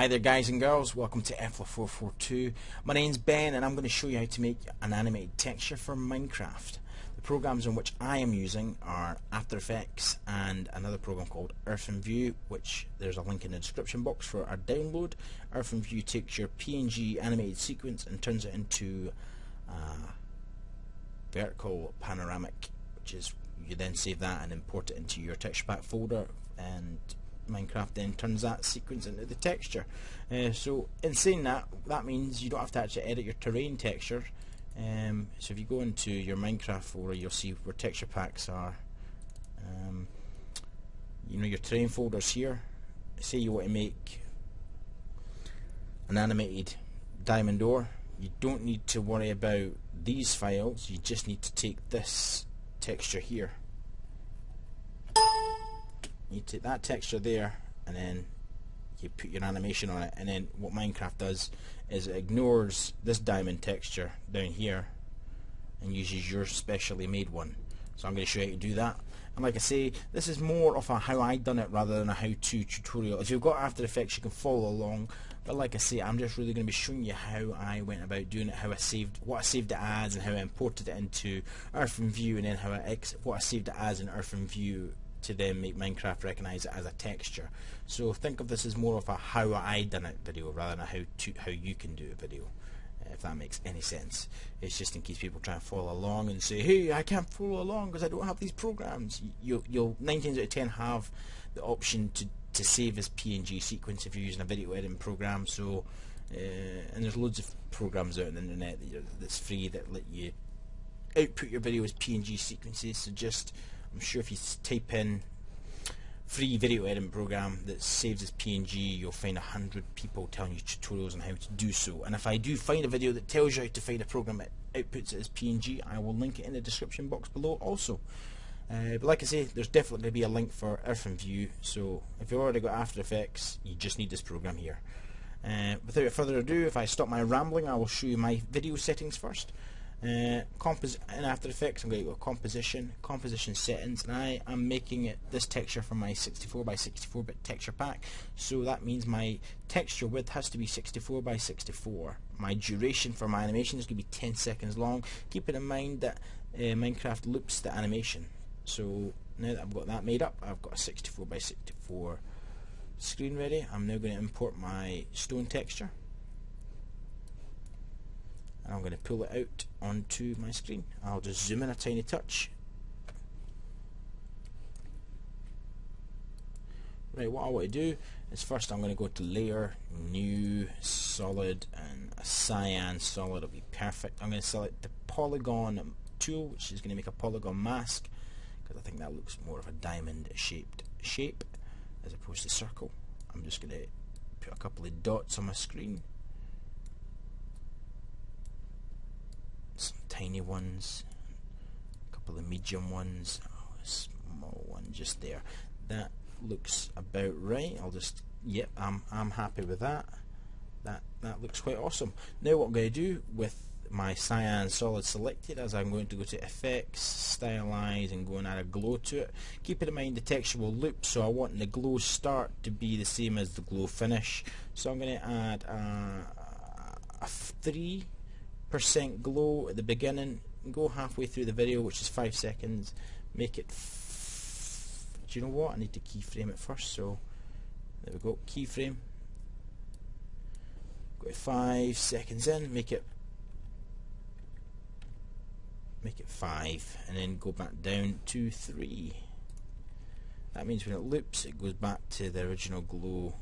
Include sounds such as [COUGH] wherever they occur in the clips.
Hi there guys and girls, welcome to EFLA442. My name's Ben and I'm going to show you how to make an animated texture for Minecraft. The programs in which I am using are After Effects and another program called IrfanView, which there's a link in the description box for our download. IrfanView takes your PNG animated sequence and turns it into vertical panoramic which is you then save that and import it into your texture pack folder and Minecraft then turns that sequence into the texture. Uh, so in saying that, that means you don't have to actually edit your terrain texture. Um, so if you go into your Minecraft folder, you'll see where texture packs are. Um, you know your terrain folders here. Say you want to make an animated diamond door. You don't need to worry about these files. You just need to take this texture here you take that texture there and then you put your animation on it. And then what Minecraft does is it ignores this diamond texture down here and uses your specially made one. So I'm going to show you how to do that. And like I say this is more of a how I done it rather than a how-to tutorial. If you've got After Effects you can follow along. But like I say I'm just really going to be showing you how I went about doing it how I saved what I saved it as and how I imported it into IrfanView and then how I what I saved it as in IrfanView to then make Minecraft recognize it as a texture. So think of this as more of a how I done it video rather than a how to how you can do a video. If that makes any sense. It's just in case people try and follow along and say, hey, I can't follow along because I don't have these programs. You, you'll 9 times out of 10 have the option to, to save as PNG sequence if you're using a video editing program. So, uh, and there's loads of programs out on the internet that that's free that let you output your video as PNG sequences. So just I'm sure if you type in free video editing program that saves as PNG you'll find a hundred people telling you tutorials on how to do so. And if I do find a video that tells you how to find a program that outputs it as PNG I will link it in the description box below also. Uh, but like I say there's definitely going to be a link for IrfanView, so if you've already got After Effects you just need this program here. Uh, without further ado if I stop my rambling I will show you my video settings first uh, in After Effects I'm going to go composition, composition settings. And I am making it this texture for my 64 by 64 bit texture pack. So that means my texture width has to be 64 by 64 my duration for my animation is going to be 10 seconds long. Keeping in mind that uh, Minecraft loops the animation. So now that I've got that made up I've got a 64 by 64 screen ready. I'm now going to import my stone texture and I'm going to pull it out onto my screen. I'll just zoom in a tiny touch. Right, what I want to do is first I'm going to go to layer, new, solid, and a cyan solid will be perfect. I'm going to select the polygon tool, which is going to make a polygon mask, because I think that looks more of a diamond shaped shape as opposed to circle. I'm just going to put a couple of dots on my screen some tiny ones, a couple of medium ones, oh, a small one just there. That looks about right. I'll just, yep, I'm, I'm happy with that. That, that looks quite awesome. Now what I'm going to do with my cyan solid selected as I'm going to go to effects, stylize and go and add a glow to it. Keep in mind the texture will loop so I want the glow start to be the same as the glow finish. So I'm going to add a, a 3 percent glow at the beginning go halfway through the video which is five seconds make it do you know what? I need to keyframe it first so there we go keyframe. Go five seconds in make it make it five and then go back down to three. That means when it loops it goes back to the original glow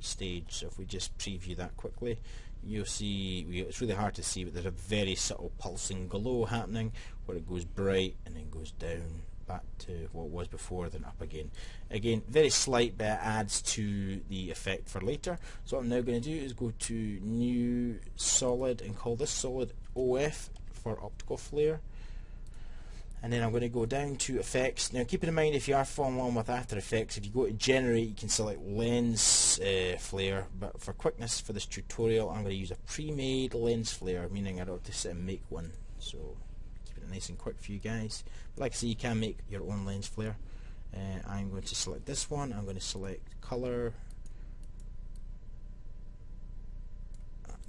stage. So if we just preview that quickly you'll see it's really hard to see but there's a very subtle pulsing glow happening where it goes bright and then goes down back to what was before then up again. Again very slight but adds to the effect for later. So what I'm now going to do is go to new solid and call this solid OF for optical flare and then I'm going to go down to effects. Now keep in mind if you are following along with After Effects if you go to generate you can select lens uh, flare. But for quickness for this tutorial I'm going to use a pre-made lens flare meaning I don't have to sit and make one. So keep it nice and quick for you guys. But like I say you can make your own lens flare. Uh, I'm going to select this one. I'm going to select color.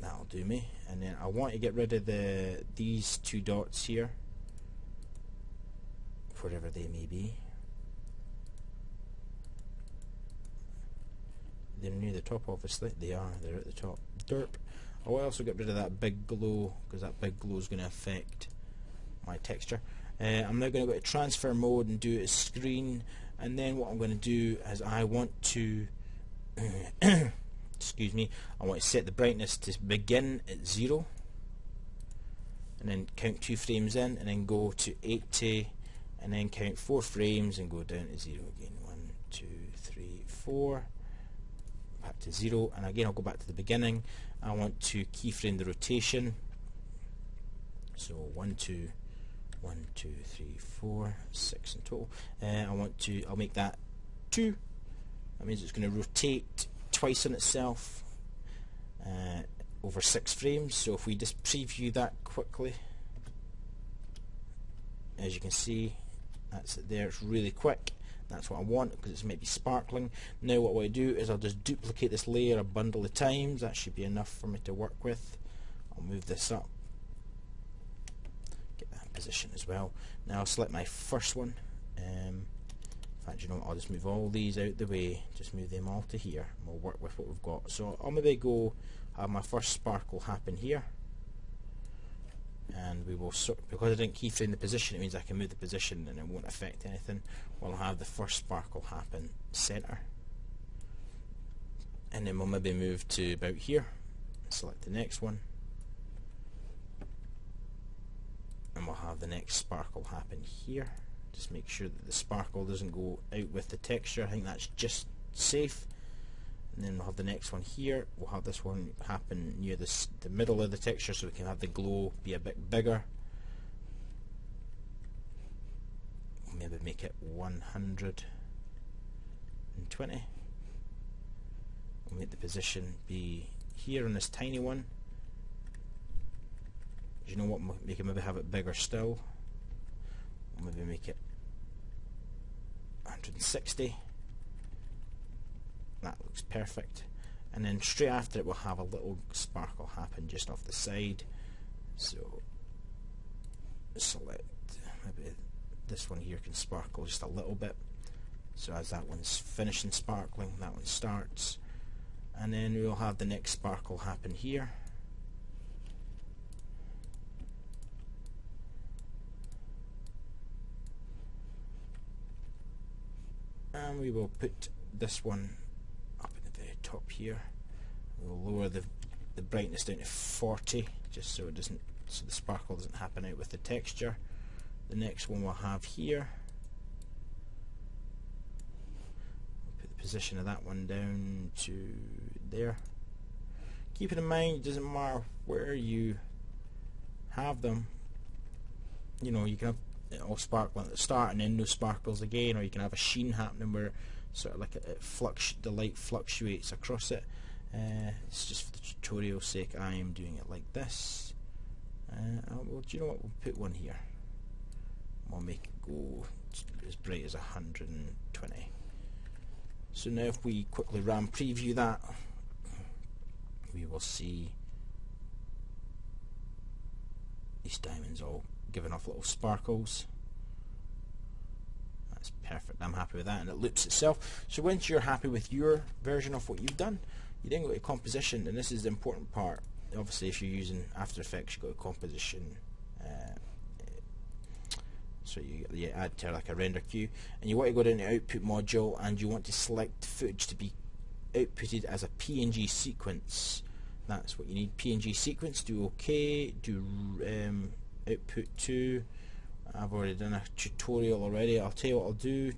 That'll do me. And then I want to get rid of the these two dots here wherever they may be. They're near the top obviously. They are. They're at the top. Derp. I will also get rid of that big glow because that big glow is going to affect my texture. Uh, I'm now going to go to transfer mode and do a screen. And then what I'm going to do is I want to [COUGHS] excuse me I want to set the brightness to begin at zero and then count two frames in and then go to 80 and then count four frames and go down to zero again. One two three four. Back to zero. And again I'll go back to the beginning. I want to keyframe the rotation. So one two one two three four six in total. Uh, I want to I'll make that two. That means it's going to rotate twice on itself uh, over six frames. So if we just preview that quickly as you can see that's it there. It's really quick. That's what I want because it's maybe sparkling. Now what I do is I'll just duplicate this layer a bundle of times. That should be enough for me to work with. I'll move this up. Get that position as well. Now I'll select my first one. Um, in fact you know what, I'll just move all these out the way. Just move them all to here. And we'll work with what we've got. So I'll maybe go have my first sparkle happen here and we will sort because I didn't keyframe the position it means I can move the position and it won't affect anything. We'll have the first sparkle happen center. And then we'll maybe move to about here select the next one. And we'll have the next sparkle happen here. Just make sure that the sparkle doesn't go out with the texture. I think that's just safe and then we'll have the next one here. We'll have this one happen near this, the middle of the texture so we can have the glow be a bit bigger. Maybe make it 120 we'll make the position be here on this tiny one. You know what? Make can maybe have it bigger still. Maybe make it 160 that looks perfect. And then straight after it we'll have a little sparkle happen just off the side. So select maybe this one here can sparkle just a little bit. So as that one's finishing sparkling that one starts. And then we'll have the next sparkle happen here. And we will put this one top here. We'll lower the, the brightness down to 40 just so it doesn't so the sparkle doesn't happen out with the texture. The next one we'll have here. Put the position of that one down to there. Keep it in mind it doesn't matter where you have them. You know, you can have all sparkling at the start and then no sparkles again, or you can have a sheen happening where sort of like it, it the light fluctuates across it. Uh, it's just for the tutorial sake I am doing it like this. Uh, well, do you know what? We'll put one here. We'll make it go as bright as 120. So now if we quickly RAM preview that, we will see these diamonds all giving off little sparkles that's perfect. I'm happy with that and it loops itself. So once you're happy with your version of what you've done, you then go to composition and this is the important part. Obviously if you're using After Effects you go to composition uh, so you, you add to like a render queue and you want to go down to output module and you want to select footage to be outputted as a PNG sequence that's what you need PNG sequence do OK do um, output to I've already done a tutorial already. I'll tell you what I'll do.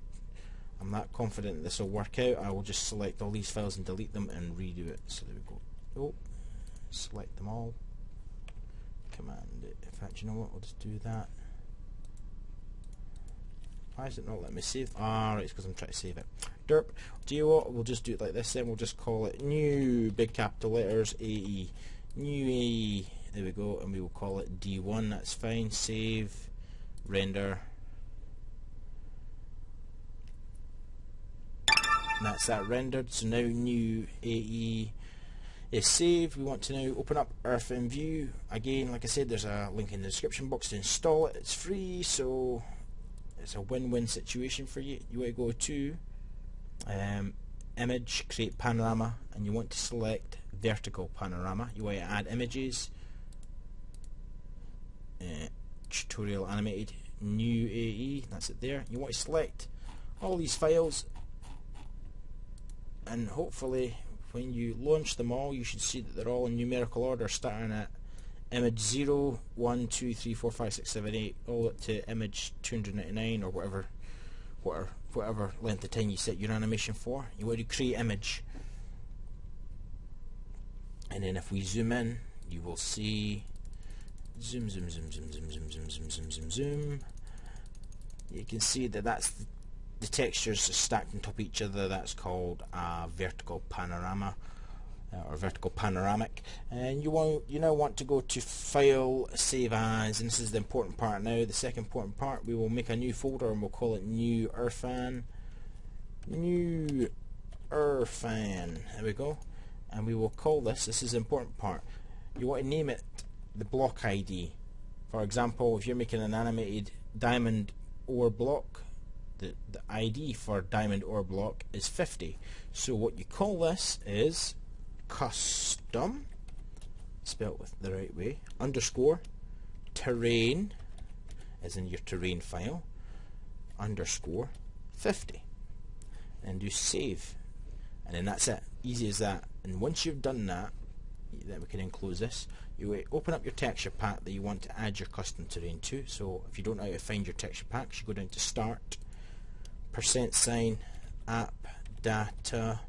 I'm not confident this will work out. I will just select all these files and delete them and redo it. So there we go. Oh, select them all. Command it. In fact, you know what? We'll just do that. Why is it not letting me save? Ah, right, it's because I'm trying to save it. Derp. Do you what? We'll just do it like this then. We'll just call it new big capital letters AE. New AE. There we go. And we will call it D1. That's fine. Save render and that's that rendered so now new AE is saved We want to now open up IrfanView. Again, like I said, there's a link in the description box to install it. It's free, so it's a win-win situation for you. You want to go to um, Image, create panorama, and you want to select vertical panorama. You want to add images, uh, tutorial animated, new AE, that's it there. You want to select all these files and hopefully when you launch them all you should see that they're all in numerical order starting at image 0, 1, 2, 3, 4, 5, 6, 7, 8 all up to image 299 or whatever whatever, whatever length of time you set your animation for. You want to create image and then if we zoom in you will see zoom zoom zoom zoom zoom zoom zoom zoom zoom zoom zoom. You can see that that's the textures stacked on top of each other. That's called a vertical panorama uh, or vertical panoramic. And you want you now want to go to file save as and this is the important part now. The second important part we will make a new folder and we'll call it new Irfan. New Irfan. There we go. And we will call this this is the important part. You want to name it the block ID for example if you're making an animated diamond ore block the, the ID for diamond ore block is 50 so what you call this is custom spelt with the right way underscore terrain as in your terrain file underscore 50 and do save. And then that's it. Easy as that. And once you've done that then we can enclose this you open up your texture pack that you want to add your custom terrain to. So if you don't know how to find your texture packs you go down to start percent sign app data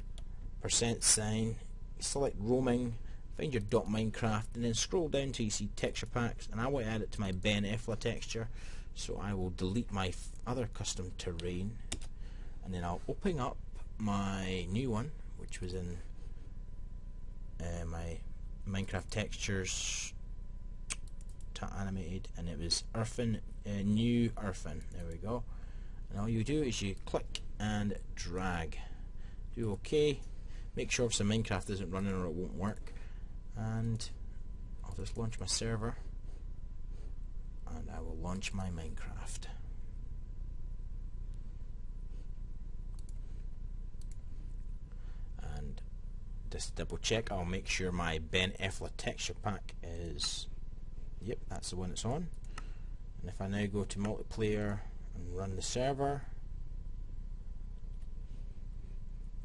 percent sign select roaming find your dot minecraft and then scroll down till you see texture packs. And I want to add it to my Ben Efla texture. So I will delete my other custom terrain. And then I'll open up my new one which was in uh, my Minecraft textures to animated and it was Irfan, uh, new Irfan. There we go. And all you do is you click and drag. Do OK. Make sure the Minecraft isn't running or it won't work. And I'll just launch my server. And I will launch my Minecraft and just double check. I'll make sure my Ben Efla texture pack is yep that's the one it's on. And if I now go to multiplayer and run the server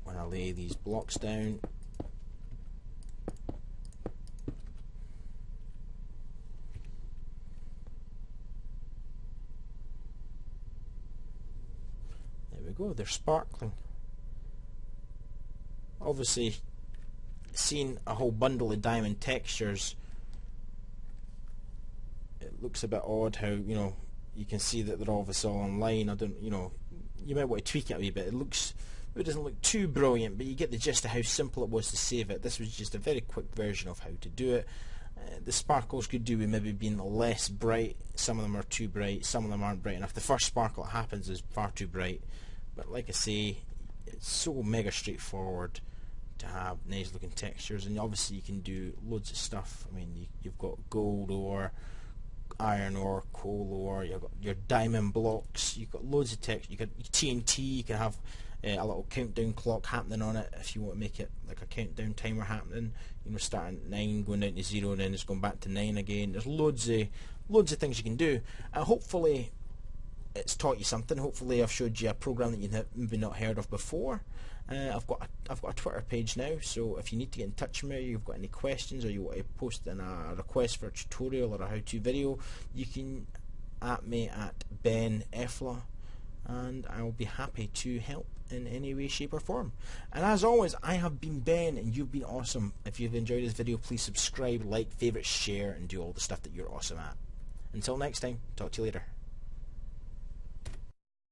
when I lay these blocks down there we go they're sparkling. Obviously seeing a whole bundle of diamond textures it looks a bit odd how you know you can see that they're all obviously all online. I don't, you know, you might want to tweak it a wee bit. It looks, it doesn't look too brilliant, but you get the gist of how simple it was to save it. This was just a very quick version of how to do it. Uh, the sparkles could do with maybe being less bright. Some of them are too bright. Some of them aren't bright enough. The first sparkle that happens is far too bright. But like I say, it's so mega straightforward to have nice looking textures and obviously you can do loads of stuff. I mean you, you've got gold ore, iron ore, coal ore, you've got your diamond blocks, you've got loads of text, you got TNT, you can have uh, a little countdown clock happening on it if you want to make it like a countdown timer happening, you know, starting at 9, going down to 0 and then it's going back to 9 again. There's loads of, loads of things you can do and hopefully it's taught you something. Hopefully I've showed you a program that you've maybe not heard of before. Uh, I've got a, I've got a Twitter page now, so if you need to get in touch with me, you've got any questions, or you want to post in a request for a tutorial or a how-to video, you can at me at Ben Efla, and I will be happy to help in any way, shape, or form. And as always, I have been Ben, and you've been awesome. If you've enjoyed this video, please subscribe, like, favorite, share, and do all the stuff that you're awesome at. Until next time, talk to you later.